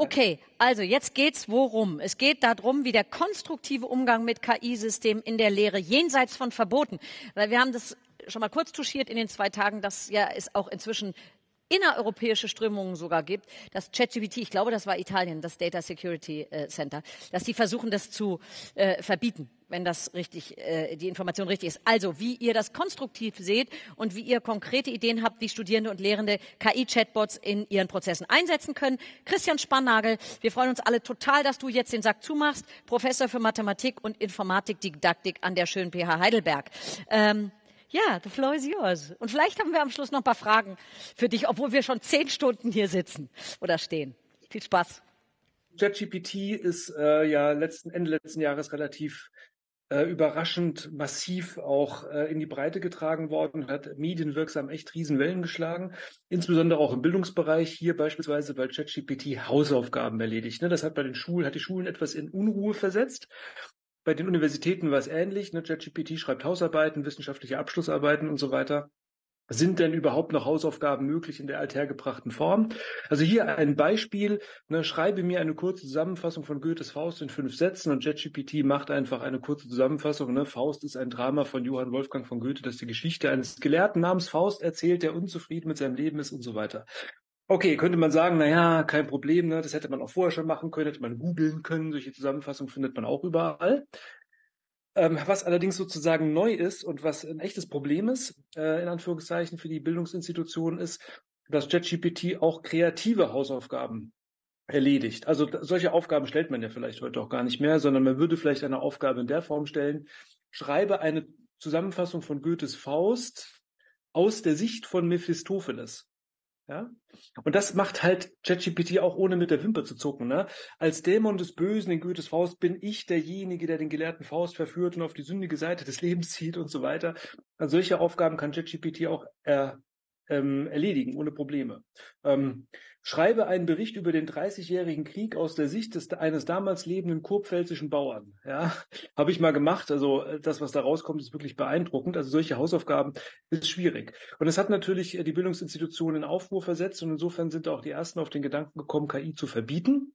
Okay, also jetzt geht's worum? Es geht darum, wie der konstruktive Umgang mit KI-Systemen in der Lehre jenseits von Verboten, weil wir haben das schon mal kurz touchiert in den zwei Tagen, dass ja es auch inzwischen innereuropäische Strömungen sogar gibt, dass ChatGPT, ich glaube, das war Italien, das Data Security äh, Center, dass die versuchen, das zu äh, verbieten, wenn das richtig, äh, die Information richtig ist. Also, wie ihr das konstruktiv seht und wie ihr konkrete Ideen habt, wie Studierende und Lehrende KI-Chatbots in ihren Prozessen einsetzen können. Christian Spannagel, wir freuen uns alle total, dass du jetzt den Sack zumachst, Professor für Mathematik und Informatikdidaktik an der schönen PH Heidelberg. Ähm, ja, the floor is yours. Und vielleicht haben wir am Schluss noch ein paar Fragen für dich, obwohl wir schon zehn Stunden hier sitzen oder stehen. Viel Spaß. ChatGPT ist äh, ja letzten, Ende letzten Jahres relativ äh, überraschend massiv auch äh, in die Breite getragen worden, hat medienwirksam echt Riesenwellen geschlagen, insbesondere auch im Bildungsbereich, hier beispielsweise weil ChatGPT Hausaufgaben erledigt. Ne? Das hat bei den Schulen, hat die Schulen etwas in Unruhe versetzt bei den Universitäten war es ähnlich. Ne? Schreibt Hausarbeiten, wissenschaftliche Abschlussarbeiten und so weiter. Sind denn überhaupt noch Hausaufgaben möglich in der althergebrachten Form? Also hier ein Beispiel. Ne, schreibe mir eine kurze Zusammenfassung von Goethes Faust in fünf Sätzen und ChatGPT macht einfach eine kurze Zusammenfassung. Ne? Faust ist ein Drama von Johann Wolfgang von Goethe, das die Geschichte eines Gelehrten namens Faust erzählt, der unzufrieden mit seinem Leben ist und so weiter. Okay, könnte man sagen, na ja, kein Problem, ne? das hätte man auch vorher schon machen können, hätte man googeln können, solche Zusammenfassungen findet man auch überall. Ähm, was allerdings sozusagen neu ist und was ein echtes Problem ist, äh, in Anführungszeichen, für die Bildungsinstitutionen ist, dass ChatGPT auch kreative Hausaufgaben erledigt. Also solche Aufgaben stellt man ja vielleicht heute auch gar nicht mehr, sondern man würde vielleicht eine Aufgabe in der Form stellen, schreibe eine Zusammenfassung von Goethes Faust aus der Sicht von Mephistopheles. Ja? Und das macht halt ChatGPT auch ohne mit der Wimper zu zucken. Ne? Als Dämon des Bösen in Goethes Faust bin ich derjenige, der den gelehrten Faust verführt und auf die sündige Seite des Lebens zieht und so weiter. Also solche Aufgaben kann ChatGPT auch äh, ähm, erledigen, ohne Probleme. Ähm, schreibe einen Bericht über den 30-jährigen Krieg aus der Sicht des, eines damals lebenden kurpfälzischen Bauern. Ja, habe ich mal gemacht. Also äh, das, was da rauskommt, ist wirklich beeindruckend. Also solche Hausaufgaben ist schwierig. Und es hat natürlich äh, die Bildungsinstitutionen in Aufruhr versetzt und insofern sind auch die ersten auf den Gedanken gekommen, KI zu verbieten.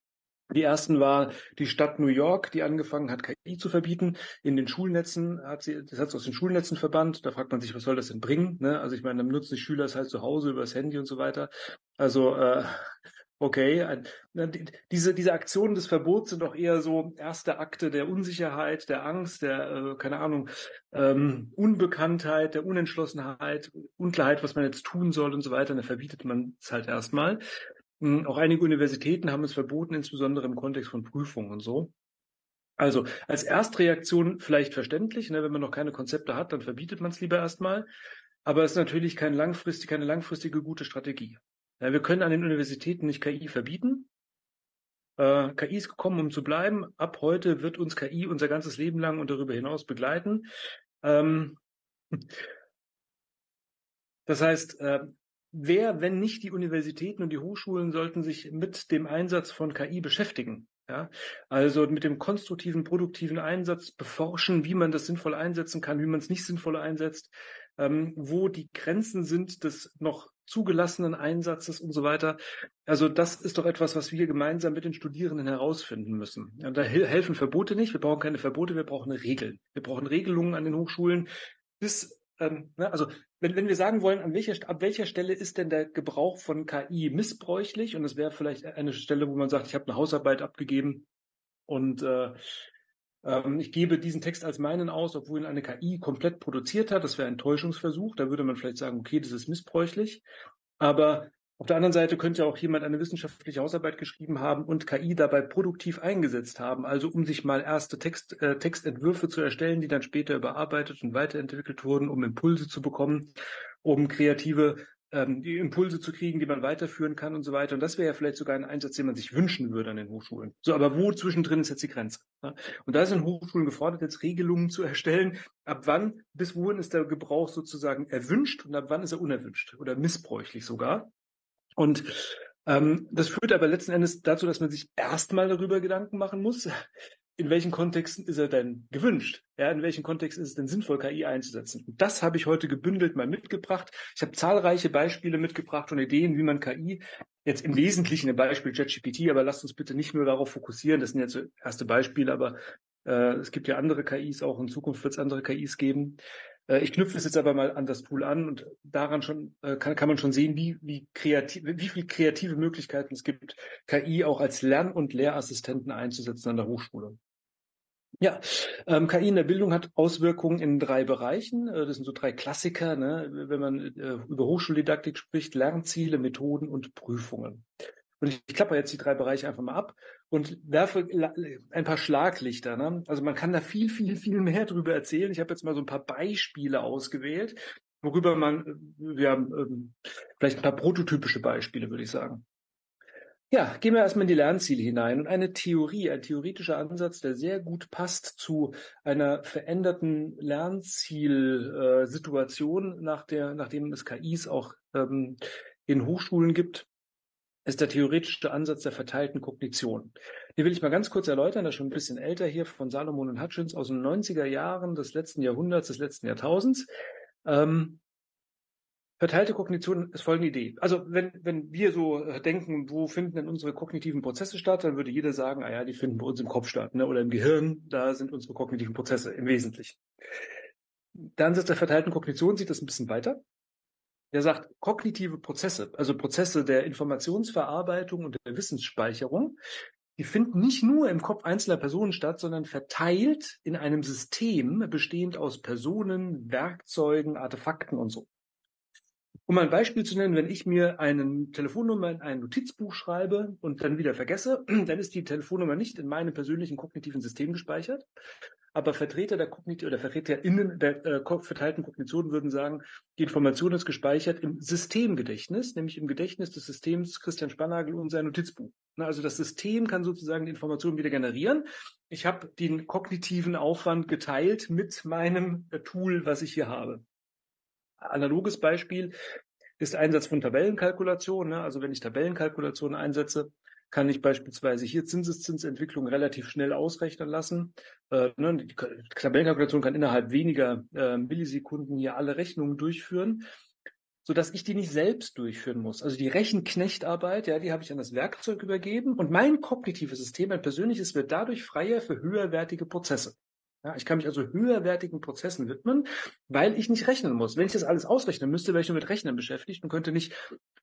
Die ersten war die Stadt New York, die angefangen hat, KI zu verbieten. In den Schulnetzen hat sie, das hat sie aus den Schulnetzen verbannt. Da fragt man sich, was soll das denn bringen? Ne? Also ich meine, dann nutzen die Schüler es halt zu Hause über das Handy und so weiter. Also äh, okay, diese diese Aktionen des Verbots sind auch eher so erste Akte der Unsicherheit, der Angst, der äh, keine Ahnung ähm, Unbekanntheit, der Unentschlossenheit, Unklarheit, was man jetzt tun soll und so weiter. Und da verbietet man es halt erstmal. Hm, auch einige Universitäten haben es verboten, insbesondere im Kontext von Prüfungen und so. Also als Erstreaktion vielleicht verständlich, ne, wenn man noch keine Konzepte hat, dann verbietet man es lieber erstmal. Aber es ist natürlich kein langfristig, keine langfristige gute Strategie. Ja, wir können an den Universitäten nicht KI verbieten. Äh, KI ist gekommen, um zu bleiben. Ab heute wird uns KI unser ganzes Leben lang und darüber hinaus begleiten. Ähm, das heißt, äh, wer, wenn nicht die Universitäten und die Hochschulen, sollten sich mit dem Einsatz von KI beschäftigen. Ja, also mit dem konstruktiven, produktiven Einsatz beforschen, wie man das sinnvoll einsetzen kann, wie man es nicht sinnvoll einsetzt, ähm, wo die Grenzen sind des noch zugelassenen Einsatzes und so weiter. Also das ist doch etwas, was wir gemeinsam mit den Studierenden herausfinden müssen. Ja, da helfen Verbote nicht. Wir brauchen keine Verbote, wir brauchen Regeln. Wir brauchen Regelungen an den Hochschulen, bis ähm, ne, also wenn, wenn wir sagen wollen, an welcher, ab welcher Stelle ist denn der Gebrauch von KI missbräuchlich? Und es wäre vielleicht eine Stelle, wo man sagt, ich habe eine Hausarbeit abgegeben und äh, ähm, ich gebe diesen Text als meinen aus, obwohl ihn eine KI komplett produziert hat. Das wäre ein Täuschungsversuch. Da würde man vielleicht sagen, okay, das ist missbräuchlich. Aber auf der anderen Seite könnte auch jemand eine wissenschaftliche Hausarbeit geschrieben haben und KI dabei produktiv eingesetzt haben, also um sich mal erste Text, äh, Textentwürfe zu erstellen, die dann später überarbeitet und weiterentwickelt wurden, um Impulse zu bekommen, um kreative ähm, Impulse zu kriegen, die man weiterführen kann und so weiter. Und das wäre ja vielleicht sogar ein Einsatz, den man sich wünschen würde an den Hochschulen. So, aber wo zwischendrin ist jetzt die Grenze? Ja? Und da sind Hochschulen gefordert, jetzt Regelungen zu erstellen, ab wann, bis wohin ist der Gebrauch sozusagen erwünscht und ab wann ist er unerwünscht oder missbräuchlich sogar. Und ähm, das führt aber letzten Endes dazu, dass man sich erstmal darüber Gedanken machen muss, in welchen Kontexten ist er denn gewünscht? Ja, in welchen Kontexten ist es denn sinnvoll, KI einzusetzen? Und das habe ich heute gebündelt mal mitgebracht. Ich habe zahlreiche Beispiele mitgebracht und Ideen, wie man KI jetzt im Wesentlichen im Beispiel ChatGPT, aber lasst uns bitte nicht nur darauf fokussieren. Das sind jetzt erste Beispiele, aber äh, es gibt ja andere KIs auch. In Zukunft wird es andere KIs geben. Äh, ich knüpfe es jetzt aber mal an das Tool an und daran schon äh, kann, kann man schon sehen, wie, wie kreativ, wie viel kreative Möglichkeiten es gibt, KI auch als Lern- und Lehrassistenten einzusetzen an der Hochschule. Ja, ähm, KI in der Bildung hat Auswirkungen in drei Bereichen. Äh, das sind so drei Klassiker, ne? wenn man äh, über Hochschuldidaktik spricht, Lernziele, Methoden und Prüfungen. Und ich, klappe jetzt die drei Bereiche einfach mal ab und werfe ein paar Schlaglichter. Ne? Also man kann da viel, viel, viel mehr drüber erzählen. Ich habe jetzt mal so ein paar Beispiele ausgewählt, worüber man, äh, wir haben ähm, vielleicht ein paar prototypische Beispiele, würde ich sagen. Ja, gehen wir erstmal in die Lernziele hinein. Und eine Theorie, ein theoretischer Ansatz, der sehr gut passt zu einer veränderten Lernzielsituation, nach der, nachdem es KIs auch ähm, in Hochschulen gibt, ist der theoretische Ansatz der verteilten Kognition. Den will ich mal ganz kurz erläutern, das ist schon ein bisschen älter hier von Salomon und Hutchins aus den 90er Jahren des letzten Jahrhunderts, des letzten Jahrtausends. Ähm, Verteilte Kognition ist folgende Idee. Also wenn, wenn wir so äh, denken, wo finden denn unsere kognitiven Prozesse statt, dann würde jeder sagen, ah ja, die finden bei uns im Kopf statt ne? oder im Gehirn, da sind unsere kognitiven Prozesse im Wesentlichen. Der Ansatz der verteilten Kognition sieht das ein bisschen weiter. Der sagt, kognitive Prozesse, also Prozesse der Informationsverarbeitung und der Wissensspeicherung, die finden nicht nur im Kopf einzelner Personen statt, sondern verteilt in einem System bestehend aus Personen, Werkzeugen, Artefakten und so. Um ein Beispiel zu nennen, wenn ich mir eine Telefonnummer in ein Notizbuch schreibe und dann wieder vergesse, dann ist die Telefonnummer nicht in meinem persönlichen kognitiven System gespeichert. Aber Vertreter der Kognitiv oder VertreterInnen der äh, verteilten Kognition würden sagen, die Information ist gespeichert im Systemgedächtnis, nämlich im Gedächtnis des Systems Christian Spannagel und sein Notizbuch. Na, also das System kann sozusagen die Information wieder generieren. Ich habe den kognitiven Aufwand geteilt mit meinem äh, Tool, was ich hier habe analoges Beispiel ist Einsatz von Tabellenkalkulation. Ne? Also wenn ich Tabellenkalkulation einsetze, kann ich beispielsweise hier Zinseszinsentwicklung relativ schnell ausrechnen lassen. Äh, ne? Die Tabellenkalkulation kann innerhalb weniger äh, Millisekunden hier alle Rechnungen durchführen, so dass ich die nicht selbst durchführen muss. Also die Rechenknechtarbeit, ja, die habe ich an das Werkzeug übergeben und mein kognitives System, mein persönliches, wird dadurch freier für höherwertige Prozesse. Ja, ich kann mich also höherwertigen Prozessen widmen, weil ich nicht rechnen muss. Wenn ich das alles ausrechnen müsste, wäre ich nur mit Rechnen beschäftigt und könnte nicht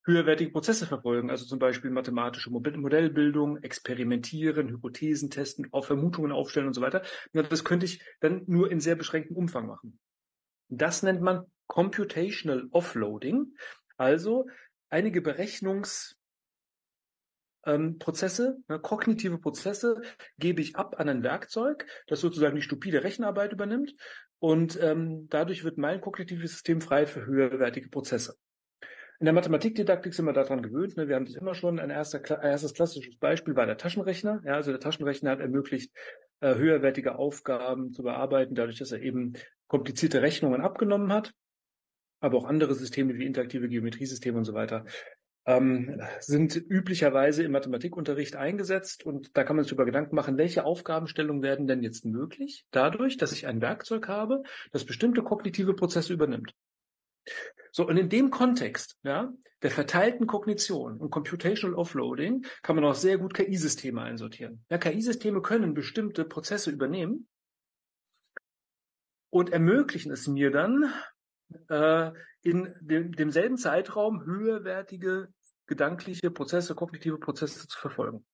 höherwertige Prozesse verfolgen. Also zum Beispiel mathematische Modellbildung, experimentieren, Hypothesen testen, auf Vermutungen aufstellen und so weiter. Das könnte ich dann nur in sehr beschränktem Umfang machen. Das nennt man Computational Offloading. Also einige Berechnungs ähm, Prozesse, ne, kognitive Prozesse gebe ich ab an ein Werkzeug, das sozusagen die stupide Rechenarbeit übernimmt und ähm, dadurch wird mein kognitives System frei für höherwertige Prozesse. In der Mathematikdidaktik sind wir daran gewöhnt. Ne? Wir haben das immer schon. Ein, erster, ein erstes klassisches Beispiel war der Taschenrechner. Ja, also der Taschenrechner hat ermöglicht, äh, höherwertige Aufgaben zu bearbeiten, dadurch, dass er eben komplizierte Rechnungen abgenommen hat. Aber auch andere Systeme wie interaktive Geometriesysteme und so weiter ähm, sind üblicherweise im Mathematikunterricht eingesetzt und da kann man sich über Gedanken machen, welche Aufgabenstellungen werden denn jetzt möglich dadurch, dass ich ein Werkzeug habe, das bestimmte kognitive Prozesse übernimmt. So, und in dem Kontext, ja, der verteilten Kognition und Computational Offloading kann man auch sehr gut KI-Systeme einsortieren. Ja, KI-Systeme können bestimmte Prozesse übernehmen und ermöglichen es mir dann, äh, in dem, demselben Zeitraum höherwertige gedankliche Prozesse, kognitive Prozesse zu verfolgen.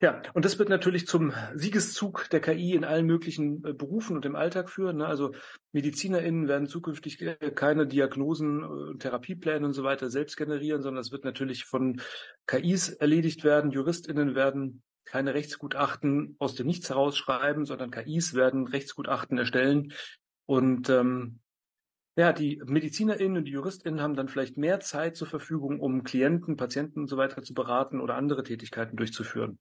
Ja, und das wird natürlich zum Siegeszug der KI in allen möglichen äh, Berufen und im Alltag führen. Ne? Also MedizinerInnen werden zukünftig äh, keine Diagnosen, äh, Therapiepläne und so weiter selbst generieren, sondern es wird natürlich von KIs erledigt werden. JuristInnen werden keine Rechtsgutachten aus dem Nichts herausschreiben, sondern KIs werden Rechtsgutachten erstellen. Und ähm, ja, die MedizinerInnen und die JuristInnen haben dann vielleicht mehr Zeit zur Verfügung, um Klienten, Patienten und so weiter zu beraten oder andere Tätigkeiten durchzuführen.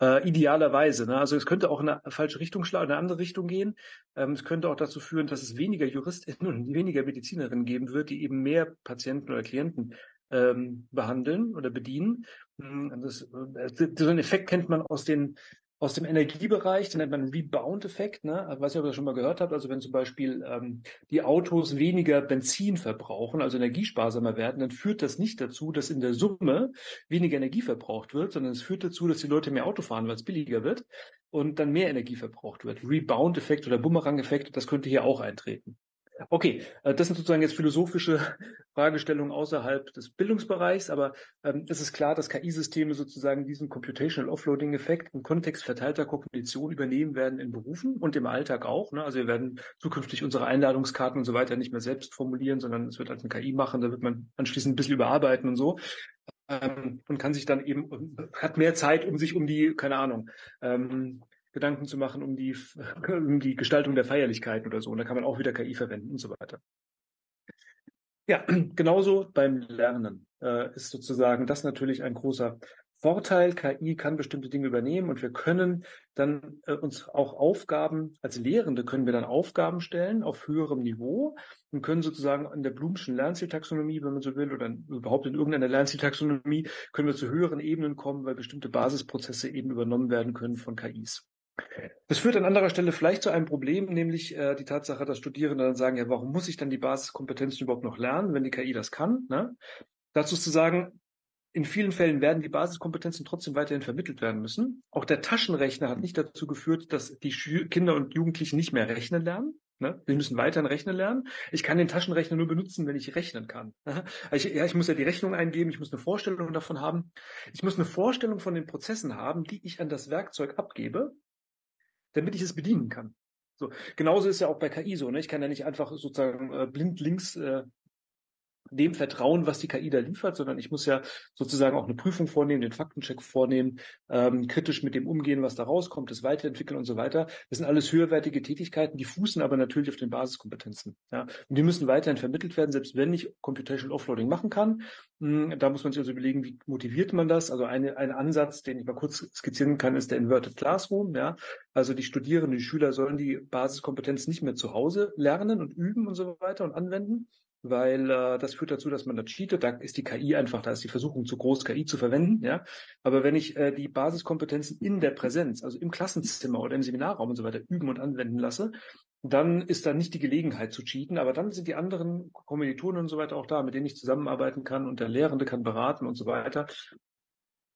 Äh, idealerweise. Ne? Also es könnte auch in eine falsche Richtung schlagen, in eine andere Richtung gehen. Ähm, es könnte auch dazu führen, dass es weniger JuristInnen und weniger MedizinerInnen geben wird, die eben mehr Patienten oder Klienten ähm, behandeln oder bedienen. Hm, das, äh, so einen Effekt kennt man aus den aus dem Energiebereich, den nennt man Rebound-Effekt, ne? Ich weiß nicht, ob ihr das schon mal gehört habt. Also wenn zum Beispiel ähm, die Autos weniger Benzin verbrauchen, also energiesparsamer werden, dann führt das nicht dazu, dass in der Summe weniger Energie verbraucht wird, sondern es führt dazu, dass die Leute mehr Auto fahren, weil es billiger wird und dann mehr Energie verbraucht wird. Rebound-Effekt oder Bumerang-Effekt, das könnte hier auch eintreten. Okay, äh, das sind sozusagen jetzt philosophische Fragestellungen außerhalb des Bildungsbereichs, aber ähm, es ist klar, dass KI-Systeme sozusagen diesen Computational Offloading-Effekt im Kontext verteilter Kognition übernehmen werden in Berufen und im Alltag auch. Ne? Also wir werden zukünftig unsere Einladungskarten und so weiter nicht mehr selbst formulieren, sondern es wird als eine KI machen, da wird man anschließend ein bisschen überarbeiten und so ähm, und kann sich dann eben, hat mehr Zeit, um sich um die, keine Ahnung, ähm, Gedanken zu machen um die, um die Gestaltung der Feierlichkeiten oder so. Und da kann man auch wieder KI verwenden und so weiter. Ja, genauso beim Lernen äh, ist sozusagen das natürlich ein großer Vorteil. KI kann bestimmte Dinge übernehmen und wir können dann äh, uns auch Aufgaben, als Lehrende können wir dann Aufgaben stellen auf höherem Niveau und können sozusagen in der Blumschen Lernzieltaxonomie, wenn man so will, oder überhaupt in irgendeiner Lernzieltaxonomie, können wir zu höheren Ebenen kommen, weil bestimmte Basisprozesse eben übernommen werden können von KIs. Das führt an anderer Stelle vielleicht zu einem Problem, nämlich äh, die Tatsache, dass Studierende dann sagen, ja, warum muss ich dann die Basiskompetenzen überhaupt noch lernen, wenn die KI das kann? Ne? Dazu ist zu sagen, in vielen Fällen werden die Basiskompetenzen trotzdem weiterhin vermittelt werden müssen. Auch der Taschenrechner hat nicht dazu geführt, dass die Schü Kinder und Jugendlichen nicht mehr rechnen lernen. Ne? Sie müssen weiterhin rechnen lernen. Ich kann den Taschenrechner nur benutzen, wenn ich rechnen kann. Ich, ja, ich muss ja die Rechnung eingeben, ich muss eine Vorstellung davon haben. Ich muss eine Vorstellung von den Prozessen haben, die ich an das Werkzeug abgebe damit ich es bedienen kann. So, genauso ist ja auch bei KI so. Ne? Ich kann ja nicht einfach sozusagen äh, blind links äh, dem vertrauen, was die KI da liefert, sondern ich muss ja sozusagen auch eine Prüfung vornehmen, den Faktencheck vornehmen, ähm, kritisch mit dem umgehen, was da rauskommt, das weiterentwickeln und so weiter. Das sind alles höherwertige Tätigkeiten, die fußen aber natürlich auf den Basiskompetenzen. Ja? Und die müssen weiterhin vermittelt werden, selbst wenn ich Computational Offloading machen kann. Hm, da muss man sich also überlegen, wie motiviert man das? Also eine, ein Ansatz, den ich mal kurz skizzieren kann, ist der Inverted Classroom. Ja? Also die Studierenden, die Schüler sollen die Basiskompetenz nicht mehr zu Hause lernen und üben und so weiter und anwenden, weil äh, das führt dazu, dass man da cheatet. Da ist die KI einfach, da ist die Versuchung zu groß, KI zu verwenden. Ja, aber wenn ich äh, die Basiskompetenzen in der Präsenz, also im Klassenzimmer oder im Seminarraum und so weiter üben und anwenden lasse, dann ist da nicht die Gelegenheit zu cheaten, aber dann sind die anderen Kommilitonen und so weiter auch da, mit denen ich zusammenarbeiten kann und der Lehrende kann beraten und so weiter.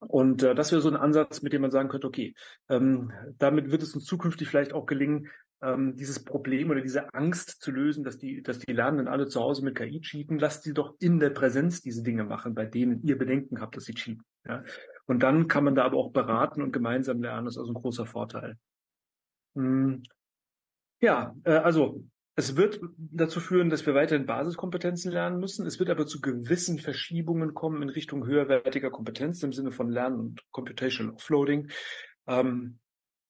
Und äh, das wäre so ein Ansatz, mit dem man sagen könnte, okay, ähm, damit wird es uns zukünftig vielleicht auch gelingen, ähm, dieses Problem oder diese Angst zu lösen, dass die, dass die Lernenden alle zu Hause mit KI cheaten, lasst sie doch in der Präsenz diese Dinge machen, bei denen ihr Bedenken habt, dass sie cheaten. Ja? Und dann kann man da aber auch beraten und gemeinsam lernen. Das ist also ein großer Vorteil. Hm. Ja, äh, also es wird dazu führen, dass wir weiterhin Basiskompetenzen lernen müssen. Es wird aber zu gewissen Verschiebungen kommen in Richtung höherwertiger Kompetenz im Sinne von Lernen und Computational Offloading. Ähm,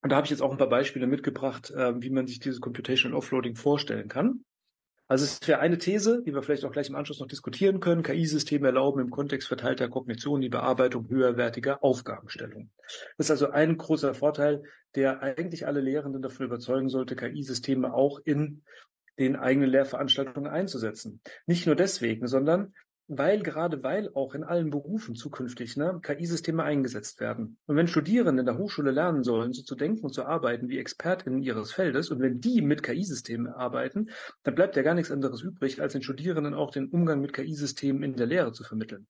und da habe ich jetzt auch ein paar Beispiele mitgebracht, äh, wie man sich dieses Computational Offloading vorstellen kann. Also es wäre eine These, die wir vielleicht auch gleich im Anschluss noch diskutieren können. KI-Systeme erlauben im Kontext verteilter Kognition die Bearbeitung höherwertiger Aufgabenstellungen. Das ist also ein großer Vorteil, der eigentlich alle Lehrenden davon überzeugen sollte, KI-Systeme auch in den eigenen Lehrveranstaltungen einzusetzen. Nicht nur deswegen, sondern weil, gerade weil auch in allen Berufen zukünftig ne, KI-Systeme eingesetzt werden. Und wenn Studierende in der Hochschule lernen sollen, so zu denken und zu arbeiten wie ExpertInnen ihres Feldes, und wenn die mit KI-Systemen arbeiten, dann bleibt ja gar nichts anderes übrig, als den Studierenden auch den Umgang mit KI-Systemen in der Lehre zu vermitteln.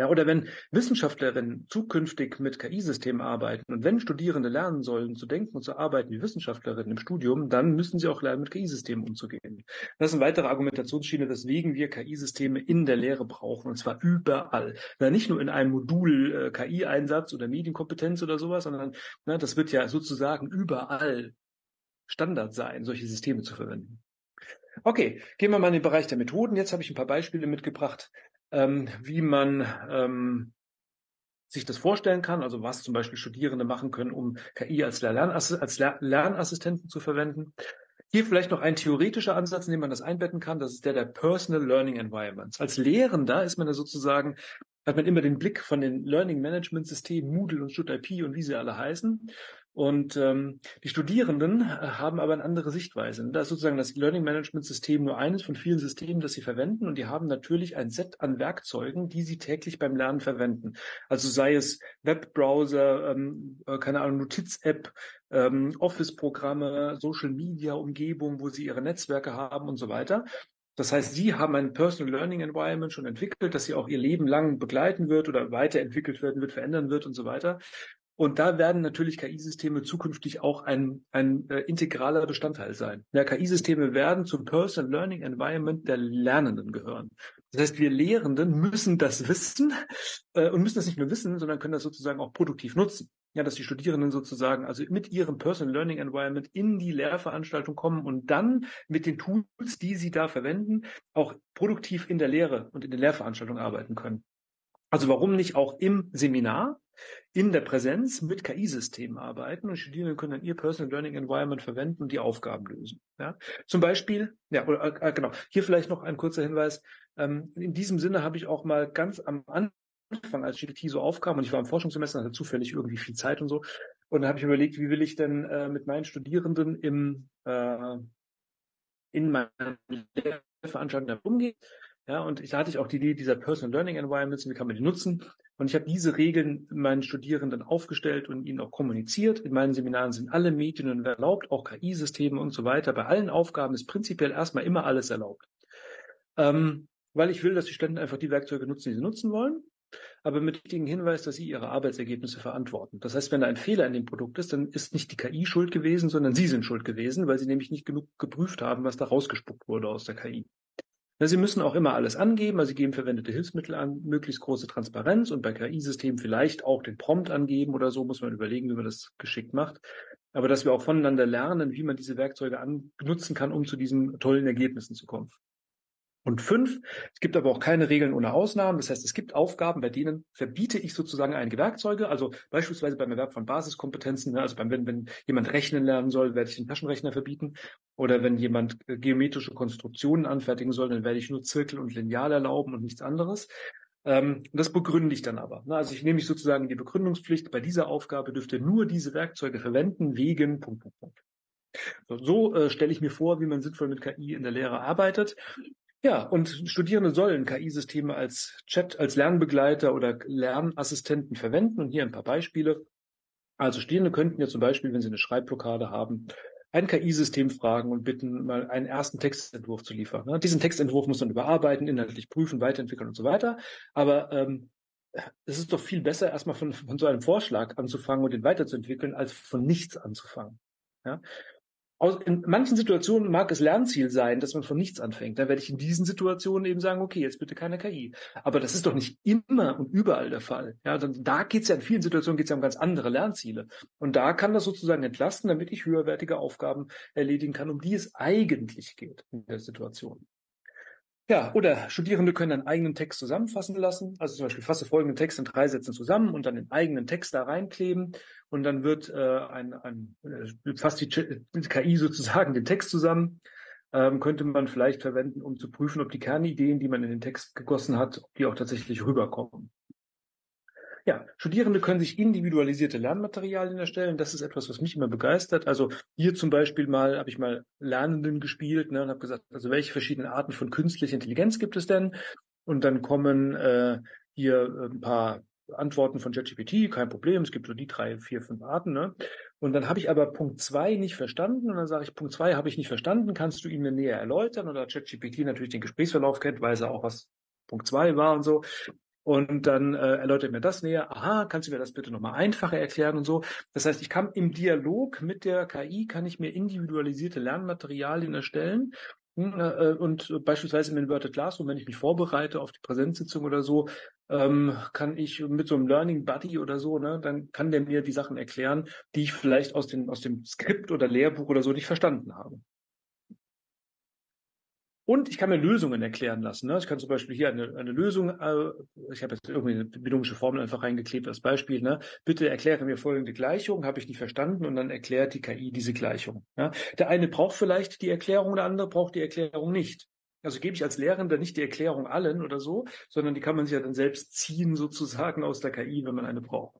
Ja, oder wenn Wissenschaftlerinnen zukünftig mit KI-Systemen arbeiten und wenn Studierende lernen sollen, zu denken und zu arbeiten wie Wissenschaftlerinnen im Studium, dann müssen sie auch lernen, mit KI-Systemen umzugehen. Das ist eine weitere Argumentationsschiene, weswegen wir KI-Systeme in der Lehre brauchen, und zwar überall. Na, nicht nur in einem Modul äh, KI-Einsatz oder Medienkompetenz oder sowas, sondern na, das wird ja sozusagen überall Standard sein, solche Systeme zu verwenden. Okay, gehen wir mal in den Bereich der Methoden. Jetzt habe ich ein paar Beispiele mitgebracht, ähm, wie man ähm, sich das vorstellen kann, also was zum Beispiel Studierende machen können, um KI als, Lernass als Lernassistenten zu verwenden. Hier vielleicht noch ein theoretischer Ansatz, in dem man das einbetten kann, das ist der der Personal Learning Environments. Als Lehrender ist man da sozusagen, hat man immer den Blick von den Learning Management Systemen, Moodle und ShutIP und wie sie alle heißen Und ähm, die Studierenden äh, haben aber eine andere Sichtweise. Da ist sozusagen das Learning Management System nur eines von vielen Systemen, das sie verwenden. Und die haben natürlich ein Set an Werkzeugen, die sie täglich beim Lernen verwenden. Also sei es Webbrowser, ähm, äh, keine Ahnung, Notiz-App, ähm, Office-Programme, Social-Media-Umgebung, wo sie ihre Netzwerke haben und so weiter. Das heißt, Sie haben ein Personal Learning Environment schon entwickelt, das Sie auch Ihr Leben lang begleiten wird oder weiterentwickelt werden wird, verändern wird und so weiter. Und da werden natürlich KI-Systeme zukünftig auch ein, ein äh, integraler Bestandteil sein. Ja, KI-Systeme werden zum Personal Learning Environment der Lernenden gehören. Das heißt, wir Lehrenden müssen das wissen äh, und müssen das nicht nur wissen, sondern können das sozusagen auch produktiv nutzen. Ja, dass die Studierenden sozusagen also mit ihrem Personal Learning Environment in die Lehrveranstaltung kommen und dann mit den Tools, die sie da verwenden, auch produktiv in der Lehre und in der Lehrveranstaltung arbeiten können. Also warum nicht auch im Seminar in der Präsenz mit KI-Systemen arbeiten und Studierende können dann ihr Personal Learning Environment verwenden und die Aufgaben lösen. Ja? Zum Beispiel, ja, oder, äh, genau, hier vielleicht noch ein kurzer Hinweis. Ähm, in diesem Sinne habe ich auch mal ganz am Anfang, als GPT so aufkam, und ich war im Forschungssemester, hatte zufällig irgendwie viel Zeit und so, und dann habe ich überlegt, wie will ich denn äh, mit meinen Studierenden im äh, in meinen Lehrveranstaltungen umgehen. Ja, und da hatte ich auch die Idee dieser Personal Learning Environments, wie kann man die nutzen? Und ich habe diese Regeln meinen Studierenden aufgestellt und ihnen auch kommuniziert. In meinen Seminaren sind alle Medien erlaubt, auch KI-Systeme und so weiter. Bei allen Aufgaben ist prinzipiell erstmal immer alles erlaubt. Ähm, weil ich will, dass die Studenten einfach die Werkzeuge nutzen, die sie nutzen wollen, aber mit dem Hinweis, dass sie ihre Arbeitsergebnisse verantworten. Das heißt, wenn da ein Fehler in dem Produkt ist, dann ist nicht die KI schuld gewesen, sondern sie sind schuld gewesen, weil sie nämlich nicht genug geprüft haben, was da rausgespuckt wurde aus der KI. Sie müssen auch immer alles angeben, also Sie geben verwendete Hilfsmittel an, möglichst große Transparenz und bei KI-Systemen vielleicht auch den Prompt angeben oder so, muss man überlegen, wie man das geschickt macht. Aber dass wir auch voneinander lernen, wie man diese Werkzeuge nutzen kann, um zu diesen tollen Ergebnissen zu kommen. Und fünf, es gibt aber auch keine Regeln ohne Ausnahmen. Das heißt, es gibt Aufgaben, bei denen verbiete ich sozusagen einige Werkzeuge. Also beispielsweise beim Erwerb von Basiskompetenzen. Ne, also beim, wenn, wenn jemand rechnen lernen soll, werde ich den Taschenrechner verbieten. Oder wenn jemand äh, geometrische Konstruktionen anfertigen soll, dann werde ich nur Zirkel und Lineal erlauben und nichts anderes. Ähm, das begründe ich dann aber. Ne? Also ich nehme mich sozusagen die Begründungspflicht. Bei dieser Aufgabe dürft ihr nur diese Werkzeuge verwenden wegen Punkt, Punkt, Punkt. So, so äh, stelle ich mir vor, wie man sinnvoll mit KI in der Lehre arbeitet. Ja, und Studierende sollen KI-Systeme als Chat, als Lernbegleiter oder Lernassistenten verwenden. Und hier ein paar Beispiele. Also Studierende könnten ja zum Beispiel, wenn sie eine Schreibblockade haben, ein KI-System fragen und bitten, mal einen ersten Textentwurf zu liefern. Ne? Diesen Textentwurf muss man überarbeiten, inhaltlich prüfen, weiterentwickeln und so weiter. Aber ähm, es ist doch viel besser, erstmal von, von so einem Vorschlag anzufangen und den weiterzuentwickeln, als von nichts anzufangen. Ja? In manchen Situationen mag es Lernziel sein, dass man von nichts anfängt. Da werde ich in diesen Situationen eben sagen, okay, jetzt bitte keine KI. Aber das ist doch nicht immer und überall der Fall. Ja, dann, da geht es ja in vielen Situationen geht's ja um ganz andere Lernziele. Und da kann das sozusagen entlasten, damit ich höherwertige Aufgaben erledigen kann, um die es eigentlich geht in der Situation. Ja, oder Studierende können einen eigenen Text zusammenfassen lassen. Also zum Beispiel fasse folgenden Text in drei Sätzen zusammen und dann den eigenen Text da reinkleben. Und dann wird äh, ein, ein äh, fasst die KI sozusagen den Text zusammen. Ähm, könnte man vielleicht verwenden, um zu prüfen, ob die Kernideen, die man in den Text gegossen hat, ob die auch tatsächlich rüberkommen. Ja, Studierende können sich individualisierte Lernmaterialien erstellen. Das ist etwas, was mich immer begeistert. Also hier zum Beispiel mal habe ich mal Lernenden gespielt ne, und habe gesagt, also welche verschiedenen Arten von künstlicher Intelligenz gibt es denn? Und dann kommen äh, hier ein paar Antworten von ChatGPT, kein Problem, es gibt so die drei, vier, fünf Arten. Ne? Und dann habe ich aber Punkt zwei nicht verstanden und dann sage ich, Punkt zwei habe ich nicht verstanden, kannst du ihn mir näher erläutern? Oder ChatGPT natürlich den Gesprächsverlauf kennt, weiß er auch, was Punkt zwei war und so. Und dann äh, erläutert mir das näher. Aha, kannst du mir das bitte nochmal einfacher erklären und so. Das heißt, ich kann im Dialog mit der KI kann ich mir individualisierte Lernmaterialien erstellen. Hm, äh, und beispielsweise im Inverted Classroom, wenn ich mich vorbereite auf die Präsenzsitzung oder so, ähm, kann ich mit so einem Learning Buddy oder so, ne, dann kann der mir die Sachen erklären, die ich vielleicht aus, den, aus dem Skript oder Lehrbuch oder so nicht verstanden habe. Und ich kann mir Lösungen erklären lassen. Ne? Ich kann zum Beispiel hier eine, eine Lösung, äh, ich habe jetzt irgendwie eine binomische Formel einfach reingeklebt als Beispiel. Ne? Bitte erkläre mir folgende Gleichung, habe ich nicht verstanden und dann erklärt die KI diese Gleichung. Ja? Der eine braucht vielleicht die Erklärung, der andere braucht die Erklärung nicht. Also gebe ich als Lehrender nicht die Erklärung allen oder so, sondern die kann man sich ja dann selbst ziehen sozusagen aus der KI, wenn man eine braucht.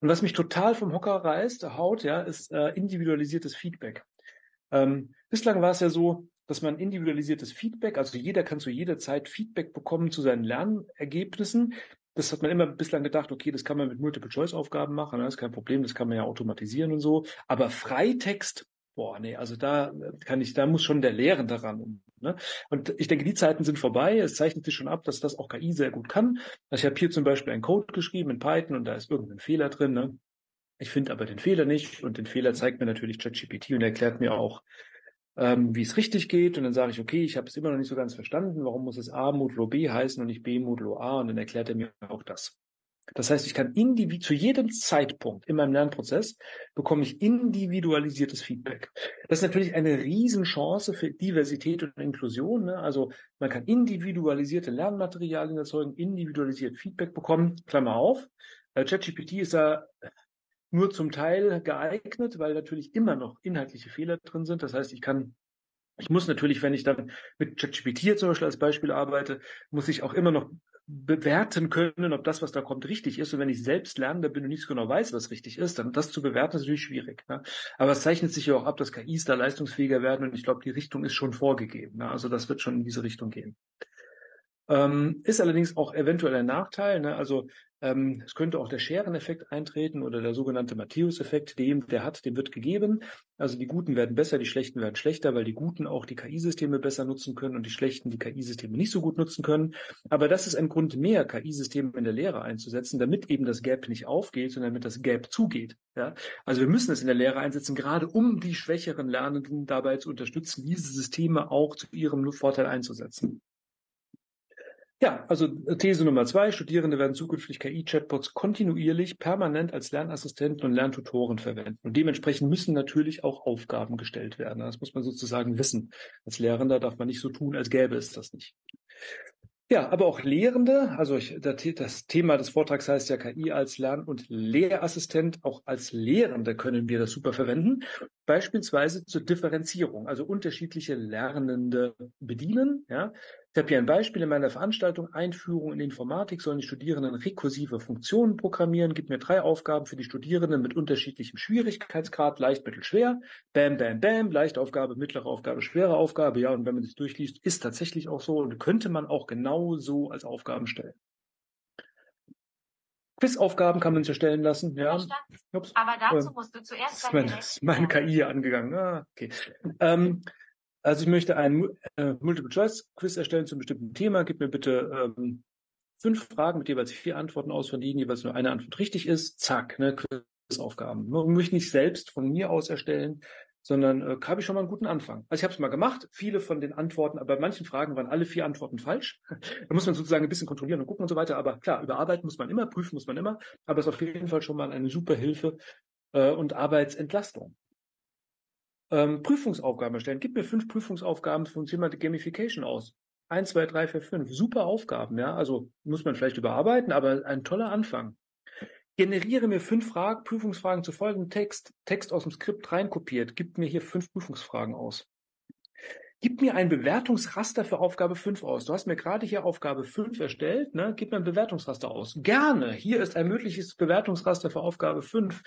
Und was mich total vom Hocker reißt, haut, ja, ist äh, individualisiertes Feedback. Ähm, bislang war es ja so, dass man individualisiertes Feedback, also jeder kann zu jeder Zeit Feedback bekommen zu seinen Lernergebnissen. Das hat man immer bislang gedacht, okay, das kann man mit Multiple-Choice-Aufgaben machen, das ist kein Problem, das kann man ja automatisieren und so. Aber Freitext, boah, nee, also da kann ich, da muss schon der Lehrende ran. Ne? Und ich denke, die Zeiten sind vorbei. Es zeichnet sich schon ab, dass das auch KI sehr gut kann. Also ich habe hier zum Beispiel einen Code geschrieben in Python und da ist irgendein Fehler drin. Ne? Ich finde aber den Fehler nicht und den Fehler zeigt mir natürlich ChatGPT und erklärt mir auch, ähm, wie es richtig geht. Und dann sage ich, okay, ich habe es immer noch nicht so ganz verstanden. Warum muss es A modulo B heißen und nicht B modulo A? Und dann erklärt er mir auch das. Das heißt, ich kann individu zu jedem Zeitpunkt in meinem Lernprozess bekomme ich individualisiertes Feedback. Das ist natürlich eine Riesenchance für Diversität und Inklusion. Ne? Also man kann individualisierte Lernmaterialien erzeugen, individualisiert Feedback bekommen. Klammer auf. Äh, ChatGPT ist da nur zum Teil geeignet, weil natürlich immer noch inhaltliche Fehler drin sind. Das heißt, ich kann ich muss natürlich, wenn ich dann mit ChatGPT zum Beispiel als Beispiel arbeite, muss ich auch immer noch bewerten können, ob das, was da kommt, richtig ist. Und wenn ich selbst lernender bin und nicht so genau weiß, was richtig ist, dann das zu bewerten ist natürlich schwierig. Ne? Aber es zeichnet sich ja auch ab, dass KIs da leistungsfähiger werden und ich glaube, die Richtung ist schon vorgegeben. Ne? Also das wird schon in diese Richtung gehen. Ähm, ist allerdings auch eventuell ein Nachteil. Ne? Also ähm, es könnte auch der Schereneffekt eintreten oder der sogenannte Matthäus-Effekt, dem, der hat, dem wird gegeben. Also die Guten werden besser, die Schlechten werden schlechter, weil die Guten auch die KI-Systeme besser nutzen können und die Schlechten die KI-Systeme nicht so gut nutzen können. Aber das ist ein Grund mehr, KI-Systeme in der Lehre einzusetzen, damit eben das Gap nicht aufgeht, sondern damit das Gap zugeht. Ja? Also wir müssen es in der Lehre einsetzen, gerade um die schwächeren Lernenden dabei zu unterstützen, diese Systeme auch zu ihrem Vorteil einzusetzen. Ja, also äh, These Nummer zwei, Studierende werden zukünftig KI-Chatbots kontinuierlich, permanent als Lernassistenten und Lerntutoren verwenden. Und dementsprechend müssen natürlich auch Aufgaben gestellt werden. Das muss man sozusagen wissen. Als Lehrender darf man nicht so tun, als gäbe es das nicht. Ja, aber auch Lehrende, also ich, das Thema des Vortrags heißt ja KI als Lern- und Lehrassistent, auch als Lehrende können wir das super verwenden, beispielsweise zur Differenzierung, also unterschiedliche Lernende bedienen. Ja. Ich habe hier ein Beispiel in meiner Veranstaltung Einführung in Informatik sollen die Studierenden rekursive Funktionen programmieren. Gibt mir drei Aufgaben für die Studierenden mit unterschiedlichem Schwierigkeitsgrad, leicht, mittel, schwer. Bam, bam, bam, leichte Aufgabe, mittlere Aufgabe, schwere Aufgabe. Ja, und wenn man das durchliest, ist tatsächlich auch so und könnte man auch genau so als Aufgaben stellen. Quizaufgaben kann man sich erstellen lassen. Ja. Ups. Aber dazu ähm, musst du zuerst. Das ist meine, ist meine KI angegangen. Ah, okay. Ähm, also ich möchte ein äh, Multiple-Choice-Quiz erstellen zu einem bestimmten Thema. Gib mir bitte ähm, fünf Fragen mit jeweils vier Antworten aus, von denen jeweils nur eine Antwort richtig ist. Zack, ne, Quizaufgaben. Man möchte nicht selbst von mir aus erstellen, sondern äh, habe ich schon mal einen guten Anfang. Also ich habe es mal gemacht, viele von den Antworten, aber bei manchen Fragen waren alle vier Antworten falsch. da muss man sozusagen ein bisschen kontrollieren und gucken und so weiter. Aber klar, überarbeiten muss man immer, prüfen muss man immer, aber es ist auf jeden Fall schon mal eine super Hilfe äh, und Arbeitsentlastung. Ähm, Prüfungsaufgaben erstellen. Gib mir fünf Prüfungsaufgaben zum Thema Gamification aus. Eins, zwei, drei, vier, fünf. Super Aufgaben, ja. Also muss man vielleicht überarbeiten, aber ein toller Anfang. Generiere mir fünf Fragen, Prüfungsfragen zu folgendem Text. Text aus dem Skript reinkopiert. Gib mir hier fünf Prüfungsfragen aus. Gib mir ein Bewertungsraster für Aufgabe 5 aus. Du hast mir gerade hier Aufgabe 5 erstellt. Ne? Gib mir ein Bewertungsraster aus. Gerne. Hier ist ein mögliches Bewertungsraster für Aufgabe 5.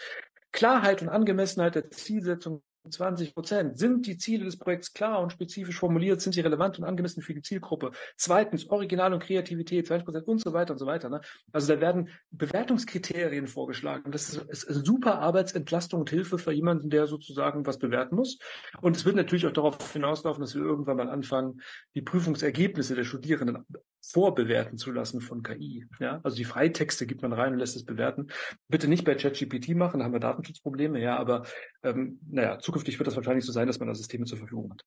Klarheit und Angemessenheit der Zielsetzung 20 Prozent. Sind die Ziele des Projekts klar und spezifisch formuliert? Sind sie relevant und angemessen für die Zielgruppe? Zweitens, Original und Kreativität, 20 Prozent und so weiter und so weiter. Ne? Also da werden Bewertungskriterien vorgeschlagen. Das ist, ist super Arbeitsentlastung und Hilfe für jemanden, der sozusagen was bewerten muss. Und es wird natürlich auch darauf hinauslaufen, dass wir irgendwann mal anfangen, die Prüfungsergebnisse der Studierenden vorbewerten zu lassen von KI. Ja? Also die Freitexte gibt man rein und lässt es bewerten. Bitte nicht bei ChatGPT machen, da haben wir Datenschutzprobleme, ja, aber ähm, naja, zukünftig wird das wahrscheinlich so sein, dass man da Systeme zur Verfügung hat.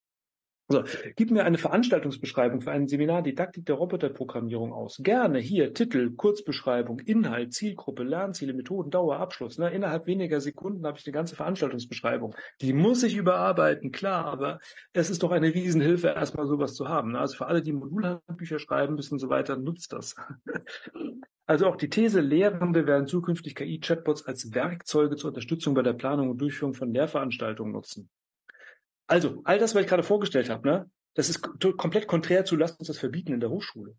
So, gib mir eine Veranstaltungsbeschreibung für ein Seminar Didaktik der Roboterprogrammierung aus. Gerne hier Titel, Kurzbeschreibung, Inhalt, Zielgruppe, Lernziele, Methoden, Dauer, Abschluss. Ne? Innerhalb weniger Sekunden habe ich eine ganze Veranstaltungsbeschreibung. Die muss ich überarbeiten, klar, aber es ist doch eine Riesenhilfe, erstmal sowas zu haben. Ne? Also für alle, die Modulhandbücher schreiben müssen und so weiter, nutzt das. Also auch die These, Lehrende werden zukünftig KI-Chatbots als Werkzeuge zur Unterstützung bei der Planung und Durchführung von Lehrveranstaltungen nutzen. Also, all das, was ich gerade vorgestellt habe, ne, das ist komplett konträr zu, lasst uns das verbieten in der Hochschule.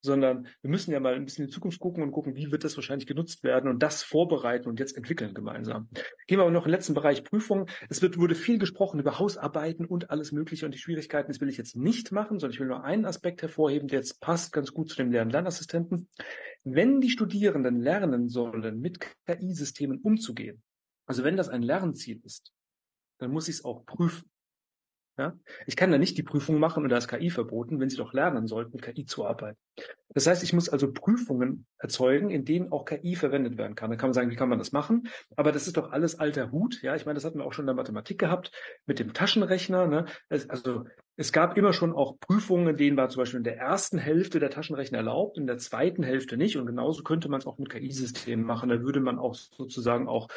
Sondern wir müssen ja mal ein bisschen in die Zukunft gucken und gucken, wie wird das wahrscheinlich genutzt werden und das vorbereiten und jetzt entwickeln gemeinsam. Gehen wir aber noch in den letzten Bereich Prüfung. Es wird, wurde viel gesprochen über Hausarbeiten und alles Mögliche und die Schwierigkeiten. Das will ich jetzt nicht machen, sondern ich will nur einen Aspekt hervorheben, der jetzt passt ganz gut zu dem Lern-Lernassistenten. Wenn die Studierenden lernen sollen, mit KI-Systemen umzugehen, also wenn das ein Lernziel ist, dann muss ich es auch prüfen. Ja? Ich kann da nicht die Prüfung machen und da ist KI verboten, wenn Sie doch lernen sollten, KI zu arbeiten. Das heißt, ich muss also Prüfungen erzeugen, in denen auch KI verwendet werden kann. Da kann man sagen, wie kann man das machen? Aber das ist doch alles alter Hut. Ja, ich meine, das hatten wir auch schon in der Mathematik gehabt mit dem Taschenrechner. Ne? also es gab immer schon auch Prüfungen, denen war zum Beispiel in der ersten Hälfte der Taschenrechner erlaubt, in der zweiten Hälfte nicht. Und genauso könnte man es auch mit KI-Systemen machen. Da würde man auch sozusagen auch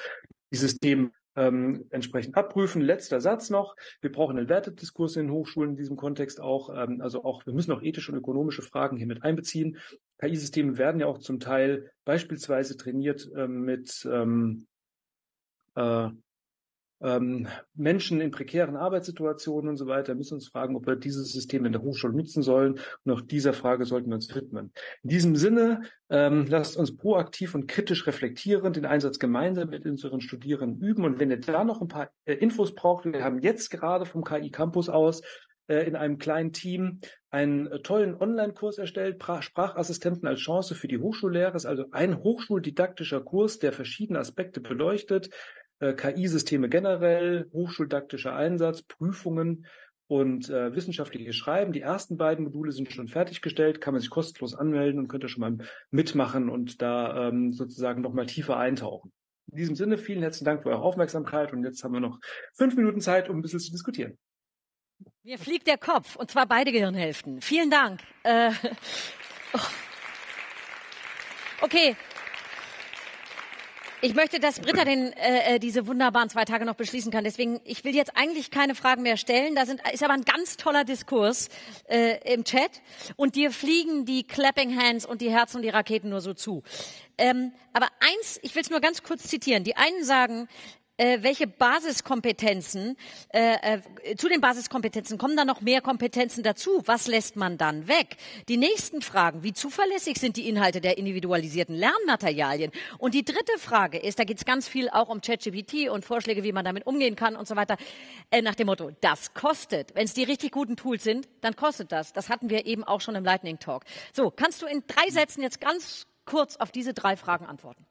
die Systeme ähm, entsprechend abprüfen. Letzter Satz noch. Wir brauchen einen Wertediskurs in den Hochschulen in diesem Kontext auch. Ähm, also auch, wir müssen auch ethische und ökonomische Fragen hier mit einbeziehen. KI-Systeme werden ja auch zum Teil beispielsweise trainiert ähm, mit ähm, äh, ähm, Menschen in prekären Arbeitssituationen und so weiter müssen uns fragen, ob wir dieses System in der Hochschule nutzen sollen. Und auch dieser Frage sollten wir uns widmen. In diesem Sinne, ähm, lasst uns proaktiv und kritisch reflektieren, den Einsatz gemeinsam mit unseren Studierenden üben. Und wenn ihr da noch ein paar äh, Infos braucht, wir haben jetzt gerade vom KI Campus aus äh, in einem kleinen Team einen äh, tollen Online-Kurs erstellt, Sprachassistenten als Chance für die Hochschullehre. ist also ein hochschuldidaktischer Kurs, der verschiedene Aspekte beleuchtet, äh, KI-Systeme generell, hochschuldaktischer Einsatz, Prüfungen und äh, wissenschaftliches Schreiben. Die ersten beiden Module sind schon fertiggestellt, kann man sich kostenlos anmelden und könnte schon mal mitmachen und da ähm, sozusagen noch mal tiefer eintauchen. In diesem Sinne, vielen herzlichen Dank für eure Aufmerksamkeit und jetzt haben wir noch fünf Minuten Zeit, um ein bisschen zu diskutieren. Mir fliegt der Kopf und zwar beide Gehirnhälften. Vielen Dank. Äh, oh. Okay, ich möchte, dass Britta den, äh, äh, diese wunderbaren zwei Tage noch beschließen kann. Deswegen, ich will jetzt eigentlich keine Fragen mehr stellen. Da sind, ist aber ein ganz toller Diskurs äh, im Chat. Und dir fliegen die Clapping Hands und die Herzen und die Raketen nur so zu. Ähm, aber eins, ich will es nur ganz kurz zitieren. Die einen sagen, äh, welche Basiskompetenzen, äh, äh, zu den Basiskompetenzen kommen da noch mehr Kompetenzen dazu? Was lässt man dann weg? Die nächsten Fragen, wie zuverlässig sind die Inhalte der individualisierten Lernmaterialien? Und die dritte Frage ist, da geht es ganz viel auch um ChatGPT und Vorschläge, wie man damit umgehen kann und so weiter, äh, nach dem Motto, das kostet. Wenn es die richtig guten Tools sind, dann kostet das. Das hatten wir eben auch schon im Lightning Talk. So, kannst du in drei Sätzen jetzt ganz kurz auf diese drei Fragen antworten?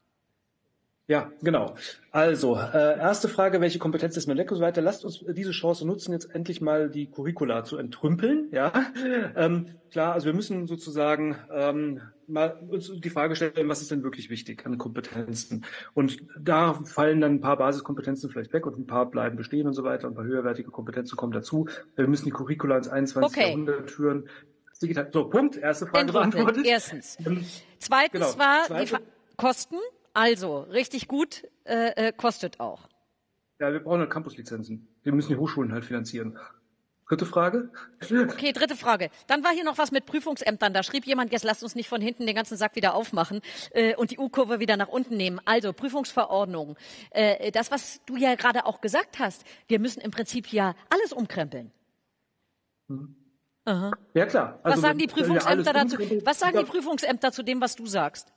Ja, genau. Also, äh, erste Frage, welche Kompetenz ist Meleko so weiter? Lasst uns diese Chance nutzen, jetzt endlich mal die Curricula zu entrümpeln. Ja, ähm, klar, also wir müssen sozusagen ähm, mal uns die Frage stellen, was ist denn wirklich wichtig an Kompetenzen? Und da fallen dann ein paar Basiskompetenzen vielleicht weg und ein paar bleiben bestehen und so weiter und ein paar höherwertige Kompetenzen kommen dazu. Wir müssen die Curricula ins 21. Okay. Jahrhundert führen. Digital. So, Punkt. Erste Frage beantwortet. Erstens. Ähm, Zweitens genau. war Zweite. die Kosten. Also, richtig gut äh, äh, kostet auch. Ja, wir brauchen halt Campuslizenzen. Wir müssen die Hochschulen halt finanzieren. Dritte Frage? Okay, dritte Frage. Dann war hier noch was mit Prüfungsämtern. Da schrieb jemand, jetzt lasst uns nicht von hinten den ganzen Sack wieder aufmachen äh, und die U-Kurve wieder nach unten nehmen. Also Prüfungsverordnung. Äh, das, was du ja gerade auch gesagt hast, wir müssen im Prinzip ja alles umkrempeln. Mhm. Ja klar. Also was sagen die Prüfungsämter dazu? Was sagen die Prüfungsämter zu dem, was du sagst?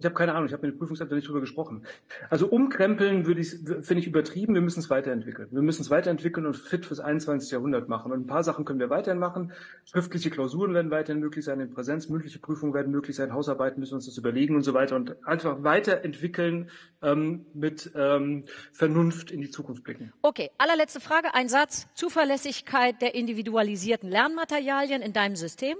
Ich habe keine Ahnung, ich habe mit den Prüfungsämtern nicht drüber gesprochen. Also umkrempeln würde ich, finde ich übertrieben. Wir müssen es weiterentwickeln. Wir müssen es weiterentwickeln und fit fürs 21. Jahrhundert machen. Und ein paar Sachen können wir weiterhin machen. Schriftliche Klausuren werden weiterhin möglich sein in Präsenz, mündliche Prüfungen werden möglich sein, Hausarbeiten müssen wir uns das überlegen und so weiter und einfach weiterentwickeln ähm, mit ähm, Vernunft in die Zukunft blicken. Okay, allerletzte Frage, ein Satz. Zuverlässigkeit der individualisierten Lernmaterialien in deinem System?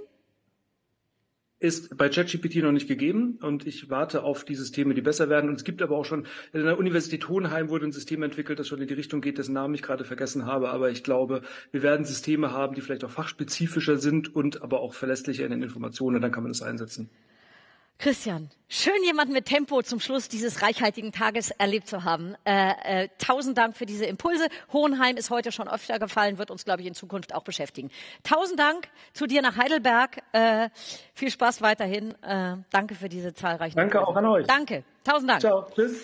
Ist bei ChatGPT noch nicht gegeben und ich warte auf die Systeme, die besser werden. Und es gibt aber auch schon, in der Universität Hohenheim wurde ein System entwickelt, das schon in die Richtung geht, dessen Namen ich gerade vergessen habe. Aber ich glaube, wir werden Systeme haben, die vielleicht auch fachspezifischer sind und aber auch verlässlicher in den Informationen. Und dann kann man das einsetzen. Christian, schön jemanden mit Tempo zum Schluss dieses reichhaltigen Tages erlebt zu haben. Äh, äh, tausend Dank für diese Impulse. Hohenheim ist heute schon öfter gefallen, wird uns, glaube ich, in Zukunft auch beschäftigen. Tausend Dank zu dir nach Heidelberg. Äh, viel Spaß weiterhin. Äh, danke für diese zahlreichen. Danke Impulse. auch an euch. Danke. Tausend Dank. Ciao. Tschüss.